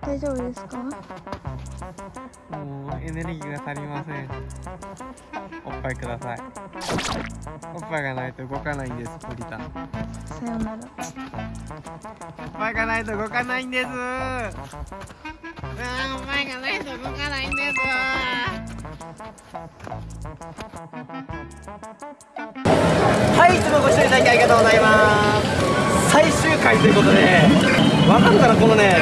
大丈夫ですか？もうエネルギーが足りません。おっぱいください。おっぱいがないと動かないんですポリタン。さよなら。おっぱいがないと動かないんです。うわおっぱいがないと動かないんですはい、いつもご視聴いただきありがとうございます。最終回ということで分かるかなこのね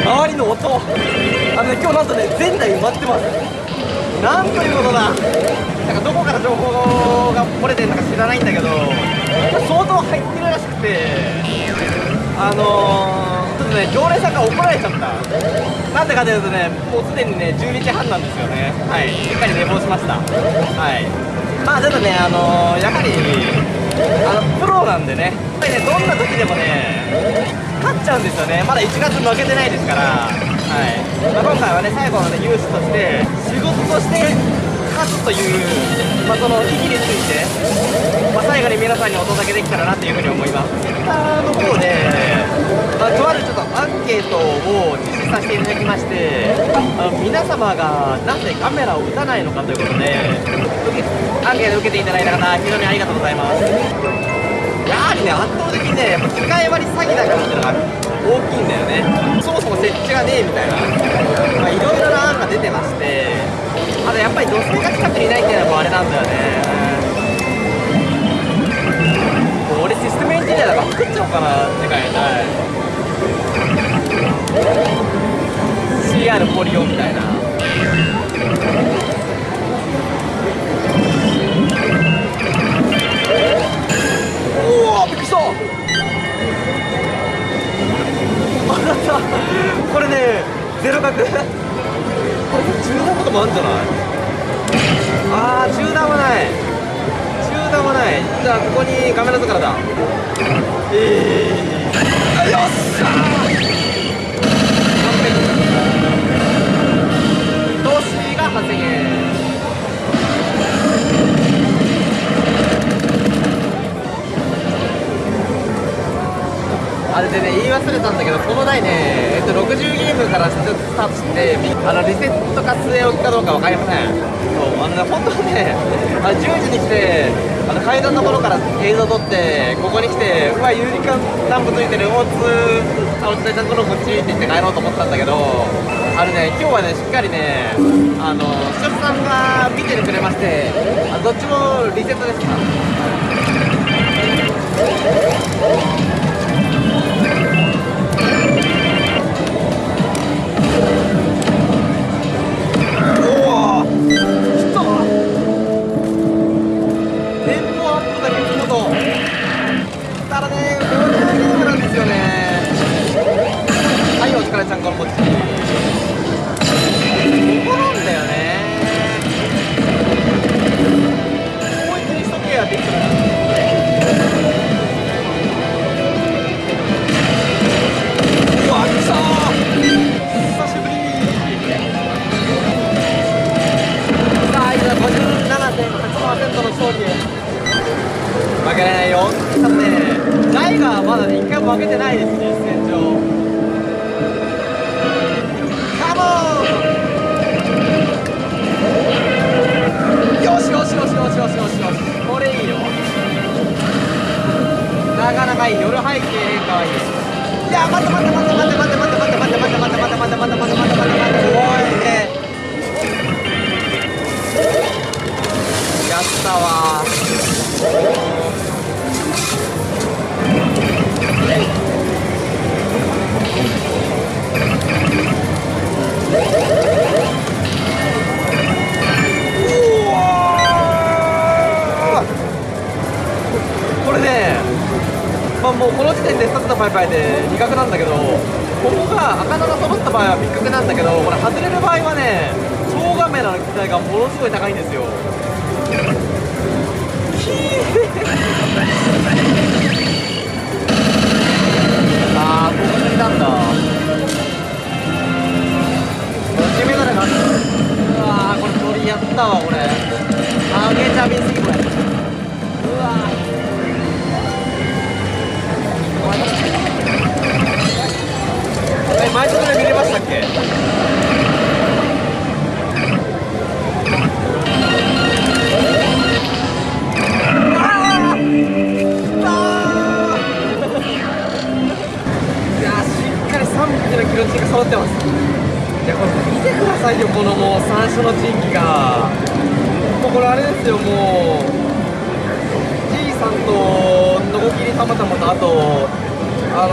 周りの音。あのね今日なんとね全台埋まってます。なんということだ。なんかどこから情報が漏れてるのか知らないんだけど相当入ってるらしくてあのー、とね常連さんが怒られちゃった。なんでかというとねもうすでにね12時半なんですよね。はい。しっかり寝坊しました。はい。まあちょっとねあのー、やはりあのプロなんでねやっぱりねどんな時でもね勝っちゃうんですよね。まだ1月負けてないですから。はい、まあ、今回はね最後のねユースとして仕事として勝つというまあその意義についてまあ、最後に皆さんにお届けできたらなというふうに思います。Twitter の方で、まあ、とあるちょっとアンケートを実施させていただきましてあの皆様がなぜカメラを打たないのかということでアンケートを受けていただいた方非常にありがとうございます。やはりね圧倒的にねやっぱ機械割り詐欺だからっていうのが大きいんだよね。そもそも設置がねえみたいな。まあいろいろな案が出てましてあとやっぱり女性が近くにいないっていうのもあれなんだよね。もう俺システムエンジニアだから作っちゃおうかな次回。はい。CR ポリオみたいな。おおびっくりした。あなたこれねゼロ角。これ中断とかもあるんじゃない？あー中断はない。中断はない。じゃあここにカメラ塚だ。えー、よっしゃーあれでね言い忘れたんだけどこの台ね、えっと、60ゲームからスタートしてあのリセットか据え置きかどうか分かりません。そうあのね本当はねあ10時に来てあの階段のところから映像撮ってここに来てうわ有理化ランプついてる大津あの伝えちゃんとのこっちって言って帰ろうと思ったんだけどあのね今日はねしっかりねあの視聴者さんが見てくれましてあどっちもリセットです。かパイパイで2角なんだけどここが赤菜が揃った場合はビッ角なんだけどこれ外れる場合はね超画面の機体がものすごい高いんですよ あー、ここにいたんだ。こっちメガネが。うわー、これ鳥やったわ、これ。あげちゃびすぎ、これ。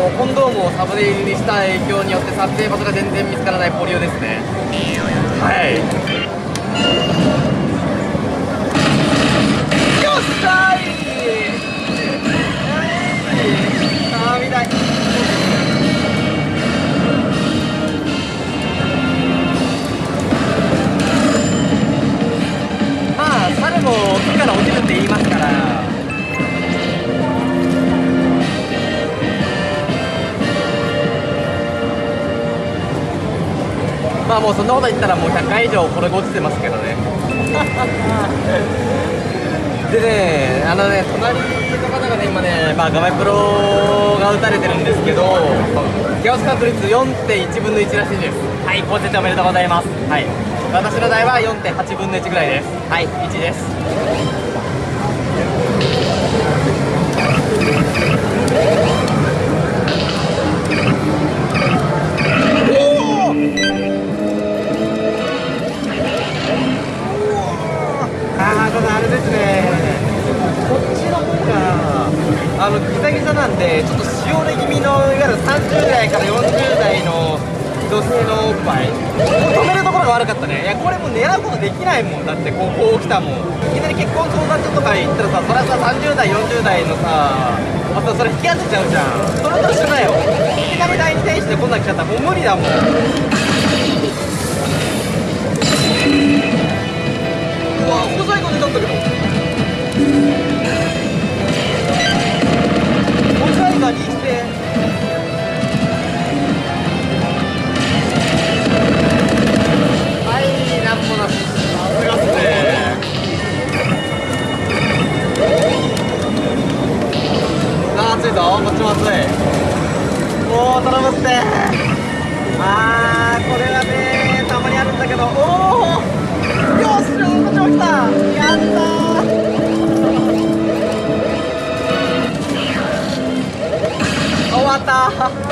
のコンドームをサムネイルにした影響によって撮影場所が全然見つからないポリオですね。はい。よっしゃい。あー見たい。まあ猿も木から落ちるって言い。ますからまあもうそんなこと言ったらもう100回以上これが落ちてますけどね。でねあのね隣の方がね今ねまあガメプロが打たれてるんですけどギャオス確率4.1分の1らしいです。はい高設おめでとうございます。はい。私の台は4.8分の1ぐらいです。はい1ですあのギザギザなんでちょっとしおれ気味のいわゆる30代から40代の女性のおっぱい。止めるところが悪かったね。いやこれもう狙うことできないもん。だってこうこう来たもん。いきなり結婚相談所とか行ったらさそれはさ30代40代のさあとそれ引き当てちゃうじゃん。それと一緒だよ。いきなり第二天使でこんなん来ちゃったらもう無理だもん。うわ細い子出たんだけどー暑いぞ。こっちも暑い。おお頼むって。あーこれはねたまにあるんだけど。おおよしこっちも来た終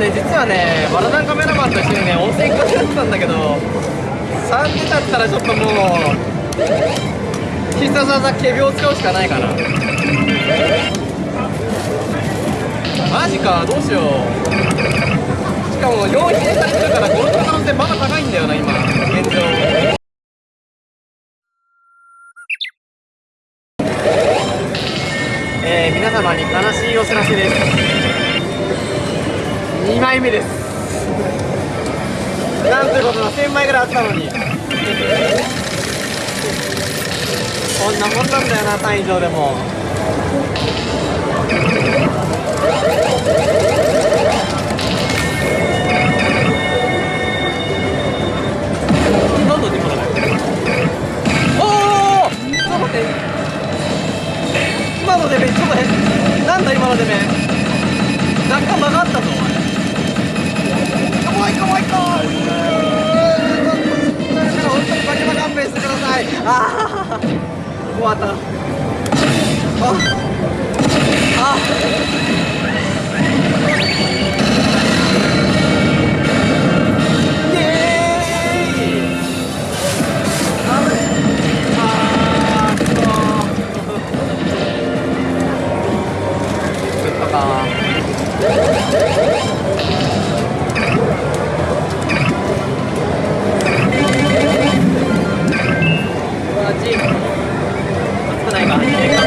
ね実はねバラダンカメラマンと一緒にね温泉行くことやってたんだけど3出だったらちょっともう必殺技仮病を使うしかないかな。マジかどうしよう。しかも4否定されてるからこの可能性まだ高いんだよな今現状。えー、皆様に悲しいお知らせです。枚目です。なんということだ1000枚ぐらいあったのに。こんなもんなんだよな単位上でも。ないおおちょっと待って今のでめちょっと変なんだ今のでめ若干曲がったぞお前。かわいかわいか本当にバケバ勘弁してください。ああ終わった。ああ Thank you.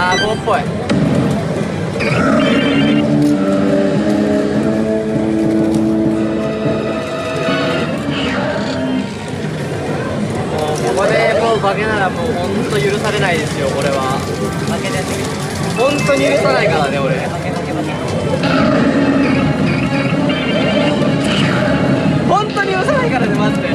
あー棒っぽい。もうここでもう化けならもう本当許されないですよこれは。化けですほんとに許さないからね俺。化け化け化け本当に許さないからねマジで。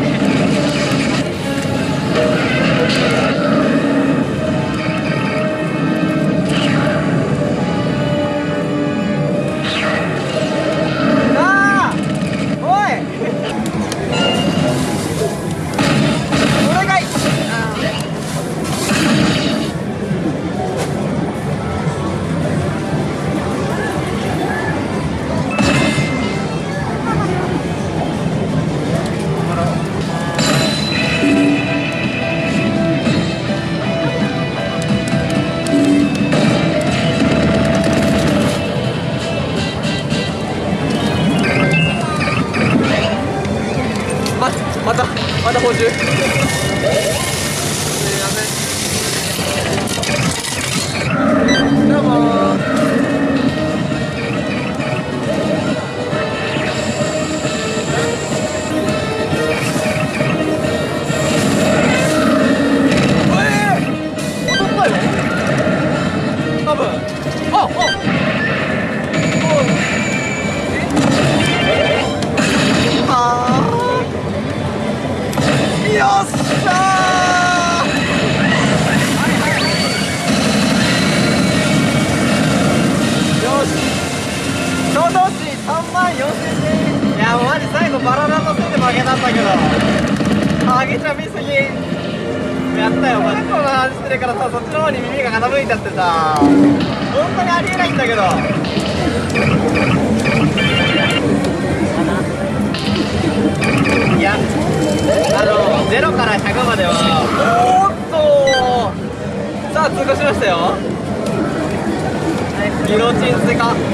一刀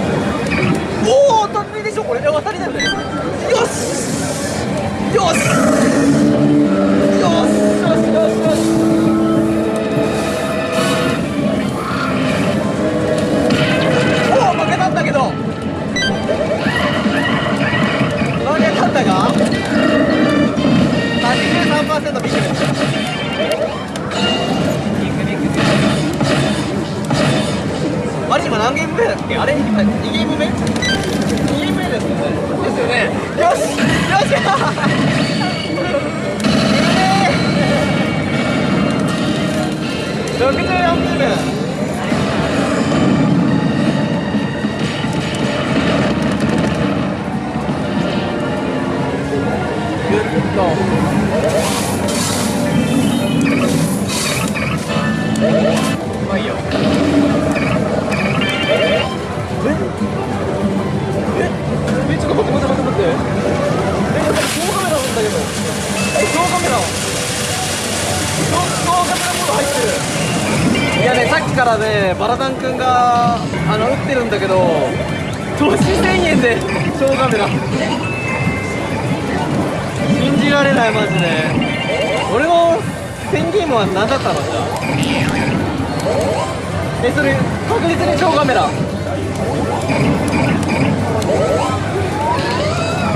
マジ今何ゲーム目だっけあれ今2ゲーム目 ?2 ゲーム目ですよねですよねよしよし64分ぐっとうまいよえ？え？ちょっと待って待って待って待って。えやっぱり強カメラなんだけど。強カメラ強カメラモード入ってる。いやねさっきからねバラダンくんがあの打ってるんだけど調子1000円で強カメラ。信じられないマジで。俺も、ペンゲームはなかったの？じゃえっそれ確実に超カメラ。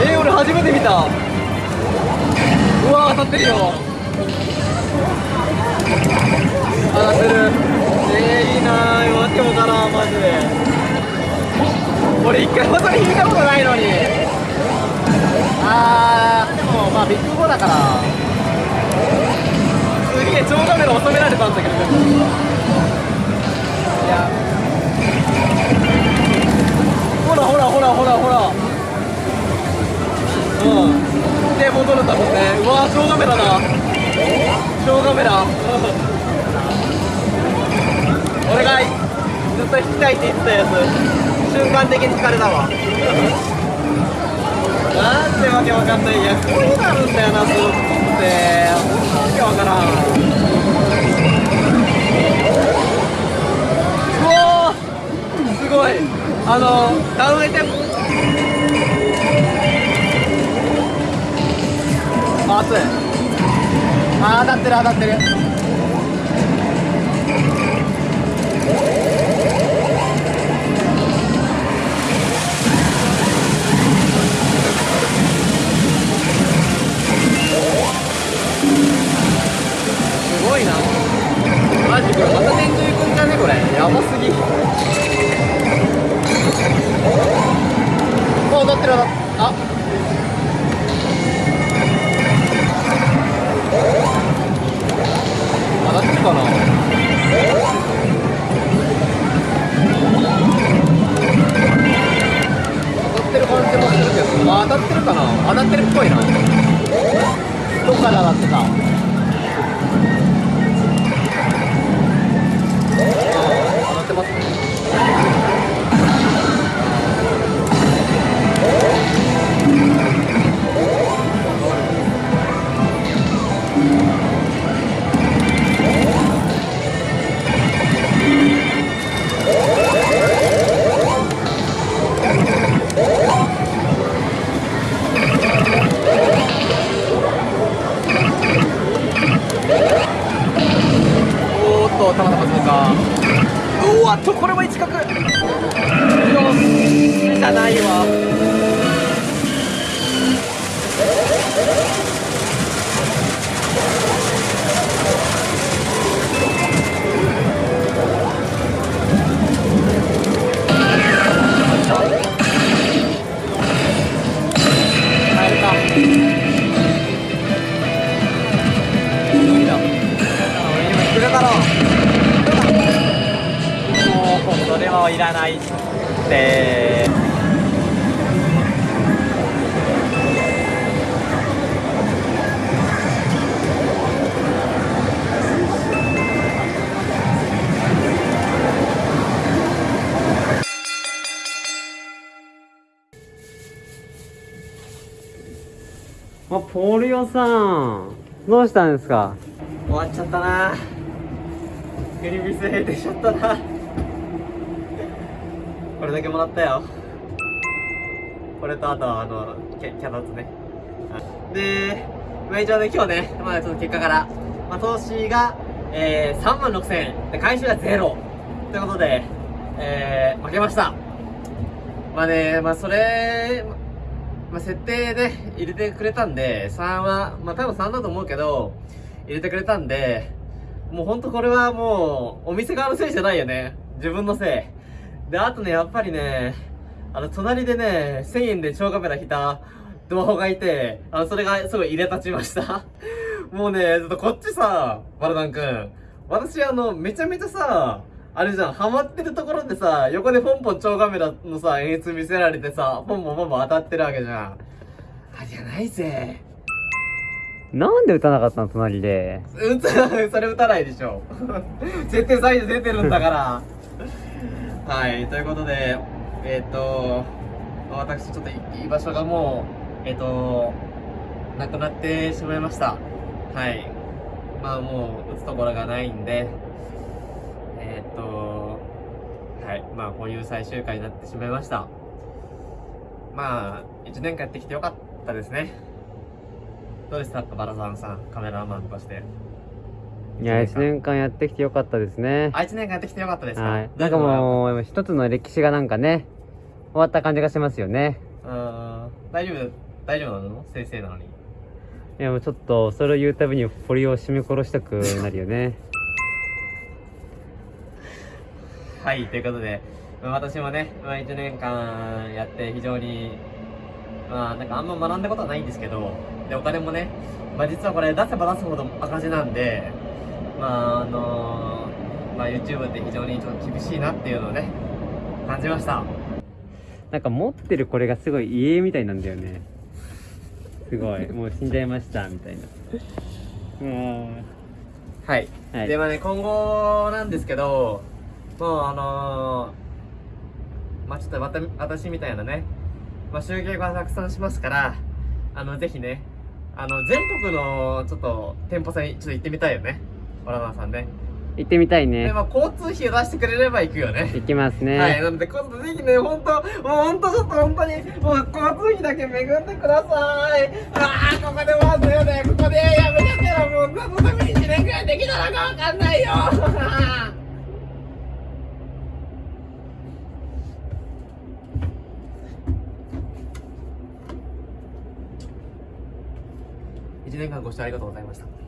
え俺初めて見た。うわ当たってるよ。当たってる。えー、いいなー。わけもからんマジで。俺一回もそれ引いたことないのに。あーでもまあビッグ5だから。すげえ超カメラ収められたんだけど。いやらほらほらほらほら。うん。で戻るんだもんね。うわ超カメラだ。超カメラ。俺がずっと引きたいって言ってたやつ瞬間的に疲れたわなん。でわけわかんないやこうなるんだよなスーツってわけわからん。あのダウンエテンあ熱いあ当たってる当たってる。すごいな。マジこれまた天井行くんじゃねこれ。やばすぎ。もう当たってる当たってるあ当たってるかな当たってる感じもするけどあ当たってるかな当たってるっぽいな。か。うわっとこれも一角。よしじゃないわ。もうそれはいらないって。あポリオさん。どうしたんですか？終わっちゃったな。クリビス閉店しちゃったなこれだけもらったよ。これとあとはあのキャキャナツね。で、まあ、一応ね今日ねまあちょっと結果から、まあ、投資が、えー、3万6000円。で回収がゼロ。ということで、えー、負けました。まあねまあそれまあ、設定で入れてくれたんで、3は、まあ多分3だと思うけど、入れてくれたんで、もうほんとこれはもう、お店側のせいじゃないよね。自分のせい。で、あとね、やっぱりね、あの、隣でね、1000円で超カメラ引いた動画がいて、あの、それがすごい入れ立ちました。もうね、ちょっとこっちさ、バルダン君。私あの、めちゃめちゃさ、あれじゃん、ハマってるところでさ、横でポンポン超カメラのさ、演出見せられてさ、ポンポンポンポン当たってるわけじゃん。あじゃないぜ。なんで打たなかったの隣で？うん、それ打たないでしょ。設定サイズ出てるんだから。はい、ということで、えっ、と、私ちょっと居場所がもう、えっ、と、なくなってしまいました。はい。まあもう、打つところがないんで、えっ、と、はい。まあこういう最終回になってしまいました。まあ1年間やってきてよかったですね。どうでした？かバラさんさんカメラマンとして。いや1年間やってきてよかったですね。あ1年間やってきてよかったですか？はい。なんかもう一つの歴史がなんかね終わった感じがしますよね。うーん。大丈夫大丈夫なの？先生なのに。いやもうちょっとそれを言うたびに堀を締め殺したくなるよね。はい、ということで、まあ私もね、まあ、1年間やって非常に、まあなんかあんま学んだことはないんですけど、で、お金もね、まあ実はこれ出せば出すほど赤字なんで、まああのまあ YouTube って非常にちょっと厳しいなっていうのをね、感じました。なんか持ってるこれがすごい家みたいなんだよねすごいもう死んじゃいましたみたいなうんはい。はいで、まあね、今後なんですけど、もうあのーまあちょっとまた私みたいなね、まあ集計がたくさんしますから、あの、ぜひね、あの、全国のちょっと店舗さんにちょっと行ってみたいよね。オラナーさんね。行ってみたいで、ねまあ交通費を出してくれれば行くよね。行きますね、はい、なので、今度ぜひね、ほんと、もうほんとちょっと本当に、もう交通費だけ恵んでください。ああ、ここでワードよね、ここでやめちゃったらもう、何のために1年くらいできたのかわかんないよ。1年間ご視聴ありがとうございました。